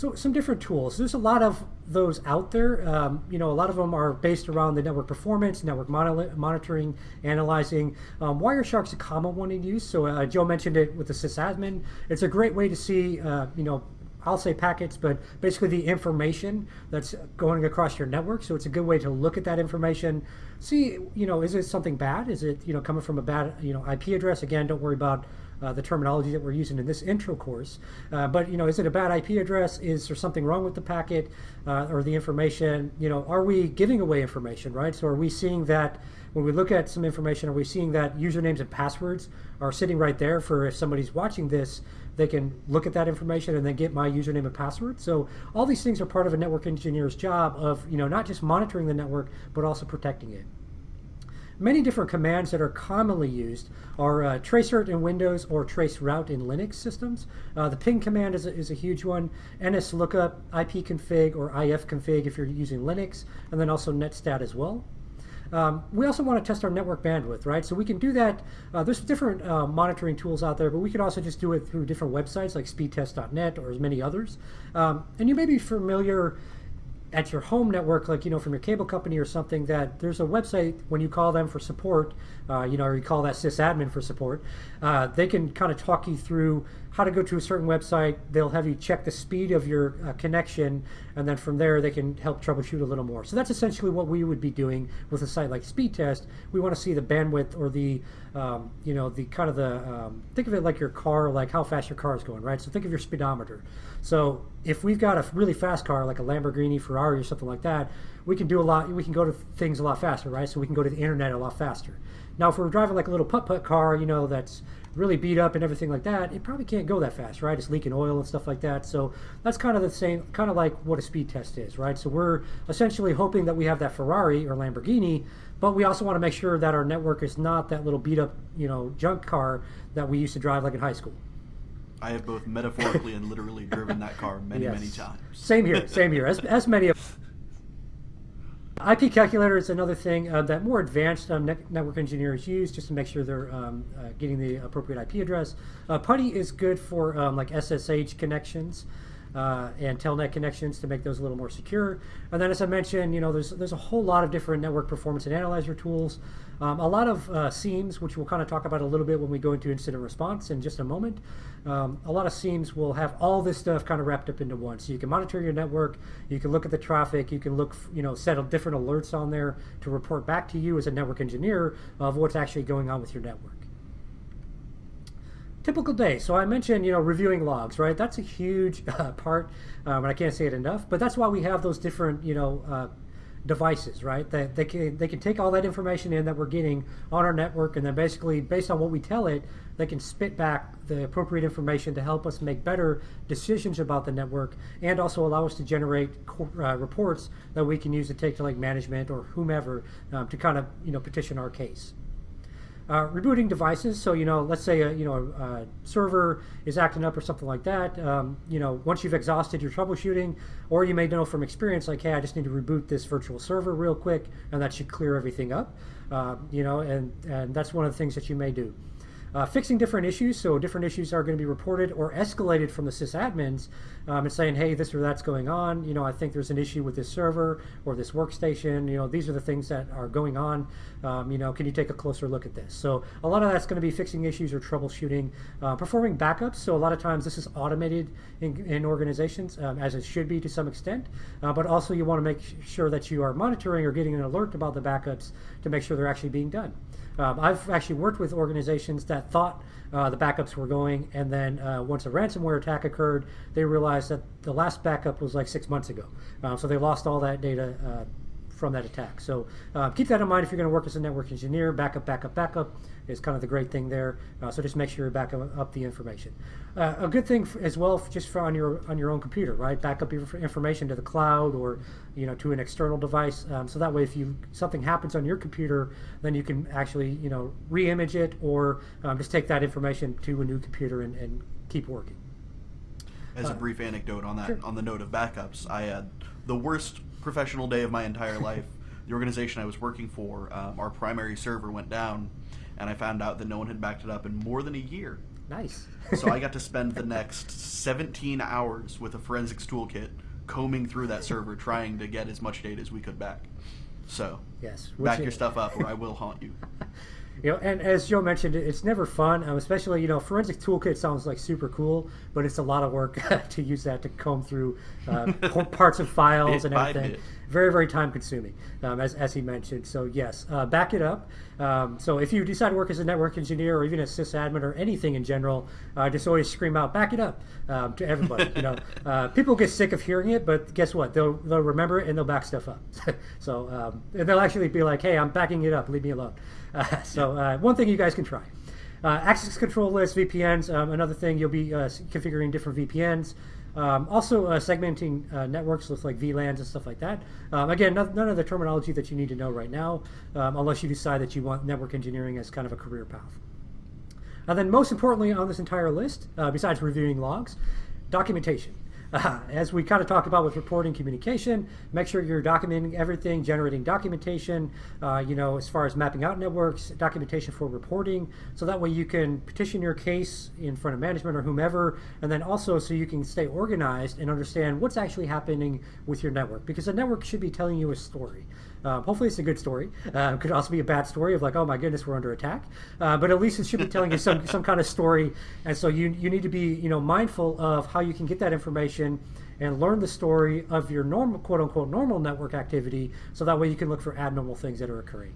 So some different tools. There's a lot of those out there. Um, you know, a lot of them are based around the network performance, network monitoring, analyzing. Um, Wireshark's a common one to use. So uh, Joe mentioned it with the sysadmin. It's a great way to see, uh, you know, I'll say packets, but basically the information that's going across your network. So it's a good way to look at that information, see, you know, is it something bad? Is it, you know, coming from a bad, you know, IP address? Again, don't worry about uh, the terminology that we're using in this intro course. Uh, but you know, is it a bad IP address? Is there something wrong with the packet uh, or the information? You know, are we giving away information, right? So are we seeing that when we look at some information, are we seeing that usernames and passwords are sitting right there for if somebody's watching this, they can look at that information and then get my username and password. So all these things are part of a network engineer's job of, you know, not just monitoring the network, but also protecting it. Many different commands that are commonly used are uh, tracert in Windows or traceroute in Linux systems. Uh, the ping command is a, is a huge one. nslookup, ipconfig, or ifconfig if you're using Linux, and then also netstat as well. Um, we also want to test our network bandwidth, right? So we can do that. Uh, there's different uh, monitoring tools out there, but we can also just do it through different websites like speedtest.net or as many others. Um, and you may be familiar at your home network, like you know from your cable company or something, that there's a website when you call them for support, uh, you know, or you call that sysadmin for support, uh, they can kind of talk you through how to go to a certain website. They'll have you check the speed of your uh, connection, and then from there they can help troubleshoot a little more. So that's essentially what we would be doing with a site like Speedtest. We want to see the bandwidth or the, um, you know, the kind of the, um, think of it like your car, like how fast your car is going, right? So think of your speedometer. So if we've got a really fast car, like a Lamborghini, Ferrari, or something like that, we can do a lot. We can go to things a lot faster, right? So we can go to the internet a lot faster. Now, if we're driving like a little putt-putt car, you know, that's really beat up and everything like that, it probably can't go that fast, right? It's leaking oil and stuff like that. So that's kind of the same, kind of like what a speed test is, right? So we're essentially hoping that we have that Ferrari or Lamborghini, but we also want to make sure that our network is not that little beat up, you know, junk car that we used to drive like in high school. I have both metaphorically and literally driven that car many, yes. many times. Same here, same here. As, as many of IP calculator is another thing uh, that more advanced um, network engineers use just to make sure they're um, uh, getting the appropriate IP address. Uh, PuTTY is good for um, like SSH connections uh, and telnet connections to make those a little more secure. And then, as I mentioned, you know, there's there's a whole lot of different network performance and analyzer tools. Um, a lot of uh, SIEMs, which we'll kind of talk about a little bit when we go into incident response in just a moment. Um, a lot of SIEMs will have all this stuff kind of wrapped up into one. So you can monitor your network, you can look at the traffic, you can look, you know, set different alerts on there to report back to you as a network engineer of what's actually going on with your network typical day. So I mentioned, you know, reviewing logs, right? That's a huge uh, part, um, and I can't say it enough. But that's why we have those different, you know, uh, devices, right? That they can they can take all that information in that we're getting on our network, and then basically based on what we tell it, they can spit back the appropriate information to help us make better decisions about the network, and also allow us to generate uh, reports that we can use to take to like management or whomever um, to kind of you know petition our case. Uh, rebooting devices, so you know, let's say a you know a, server is acting up or something like that. Um, you know, once you've exhausted your troubleshooting, or you may know from experience, like, hey, I just need to reboot this virtual server real quick, and that should clear everything up. Uh, you know, and and that's one of the things that you may do. Uh, fixing different issues, so different issues are going to be reported or escalated from the sysadmins um, and saying, hey, this or that's going on. You know, I think there's an issue with this server or this workstation. You know, these are the things that are going on. Um, you know, can you take a closer look at this? So a lot of that's going to be fixing issues or troubleshooting. Uh, performing backups, so a lot of times this is automated in, in organizations, um, as it should be to some extent. Uh, but also you want to make sure that you are monitoring or getting an alert about the backups to make sure they're actually being done. Um, I've actually worked with organizations that thought uh, the backups were going, and then uh, once a ransomware attack occurred, they realized that the last backup was like six months ago. Um, so they lost all that data uh, from that attack. So uh, keep that in mind if you're going to work as a network engineer. Backup, backup, backup is kind of the great thing there. Uh, so just make sure you back up the information. Uh, a good thing as well, just for on your on your own computer, right? Back up your information to the cloud or you know to an external device. Um, so that way, if you something happens on your computer, then you can actually you know re-image it or um, just take that information to a new computer and, and keep working. As a uh, brief anecdote on that, sure. on the note of backups, I had the worst professional day of my entire life. The organization I was working for, um, our primary server went down, and I found out that no one had backed it up in more than a year. Nice. so I got to spend the next 17 hours with a forensics toolkit combing through that server trying to get as much data as we could back. So, yes, back your stuff up or I will haunt you. You know, and as Joe mentioned, it's never fun, um, especially you know, forensic toolkit sounds like super cool, but it's a lot of work to use that to comb through uh, parts of files and everything. Very, very time consuming, um, as, as he mentioned. So yes, uh, back it up. Um, so if you decide to work as a network engineer or even a sysadmin or anything in general, uh, just always scream out, back it up um, to everybody. you know, uh, people get sick of hearing it, but guess what? They'll they'll remember it and they'll back stuff up. so um, and they'll actually be like, hey, I'm backing it up. Leave me alone. Uh, so uh, one thing you guys can try. Uh, access control list, VPNs, um, another thing you'll be uh, configuring different VPNs. Um, also uh, segmenting networks with like VLANs and stuff like that. Um, again, none, none, of the terminology that you need to know right now, um, unless you decide that you want network engineering as kind of a career path. And then most importantly on this entire list, besides reviewing logs, documentation. Uh, as we kind of talked about with reporting communication, make sure you're documenting everything, generating documentation, uh, you know, as far as mapping out networks, documentation for reporting, so that way you can petition your case in front of management or whomever, and then also so you can stay organized and understand what's actually happening with your network, because a network should be telling you a story. Uh, hopefully, it's a good story. Uh, could also be a bad story of like, oh my goodness, we're under attack. Uh, but at least it should be telling you some some kind of story. And so you you need to be you know mindful of how you can get that information and learn the story of your normal quote unquote normal network activity, so that way you can look for abnormal things that are occurring.